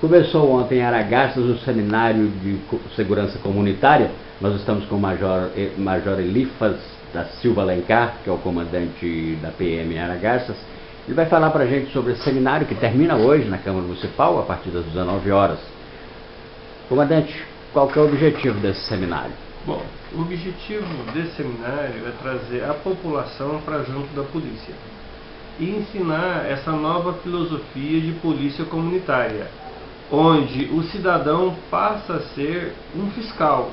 Começou ontem em Aragastas o seminário de segurança comunitária. Nós estamos com o Major, eh, Major Elifas da Silva Alencar, que é o comandante da PM em Aragastas. Ele vai falar para a gente sobre esse seminário que termina hoje na Câmara Municipal, a partir das 19 horas. Comandante, qual que é o objetivo desse seminário? Bom, o objetivo desse seminário é trazer a população para junto da polícia e ensinar essa nova filosofia de polícia comunitária, onde o cidadão passa a ser um fiscal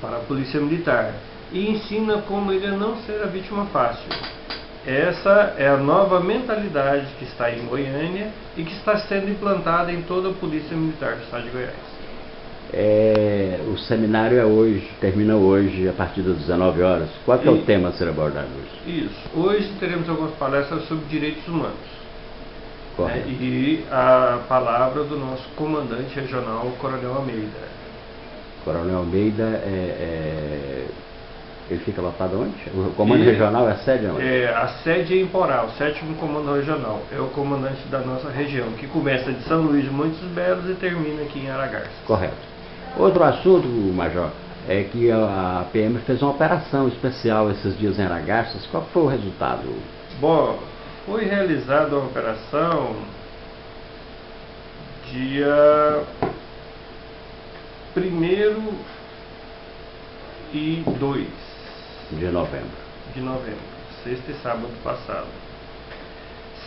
para a polícia militar e ensina como ele não ser a vítima fácil. Essa é a nova mentalidade que está em Goiânia e que está sendo implantada em toda a Polícia Militar do Estado de Goiás. É, o seminário é hoje, termina hoje a partir das 19 horas. Qual é o tema a ser abordado hoje? Isso. Hoje teremos algumas palestras sobre direitos humanos. Né, e a palavra do nosso comandante regional, Coronel Almeida. Coronel Almeida é, é ele fica lotado onde? O comando e, regional é a sede onde? É, a sede é em Porá, o sétimo comando regional. É o comandante da nossa região, que começa de São Luís de Montes Belos e termina aqui em Aragarças. Correto. Outro assunto, Major, é que a PM fez uma operação especial esses dias em Aragarças. Qual foi o resultado? Bom, foi realizada uma operação dia 1 e 2 de novembro. De novembro, sexta e sábado passado.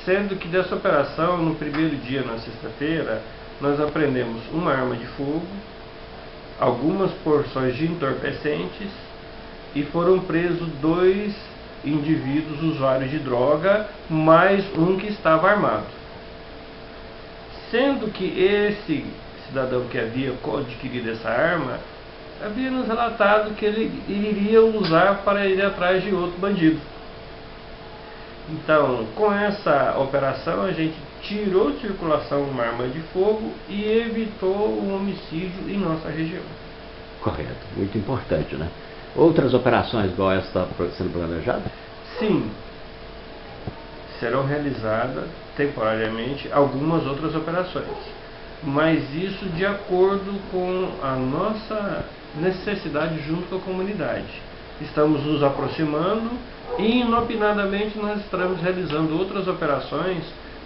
Sendo que dessa operação, no primeiro dia, na sexta-feira, nós aprendemos uma arma de fogo, algumas porções de entorpecentes e foram presos dois indivíduos usuários de droga, mais um que estava armado. Sendo que esse cidadão que havia adquirido essa arma havia nos relatado que ele iria usar para ir atrás de outro bandido. Então, com essa operação, a gente tirou de circulação uma arma de fogo e evitou o homicídio em nossa região. Correto, muito importante, né? Outras operações igual essa está sendo planejada? Sim. Serão realizadas temporariamente algumas outras operações. Mas isso de acordo com a nossa necessidade junto com a comunidade. Estamos nos aproximando e inopinadamente nós estamos realizando outras operações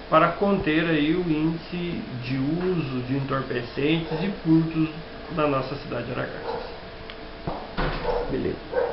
para conter aí o índice de uso de entorpecentes e furtos na nossa cidade de Aragarças. Beleza.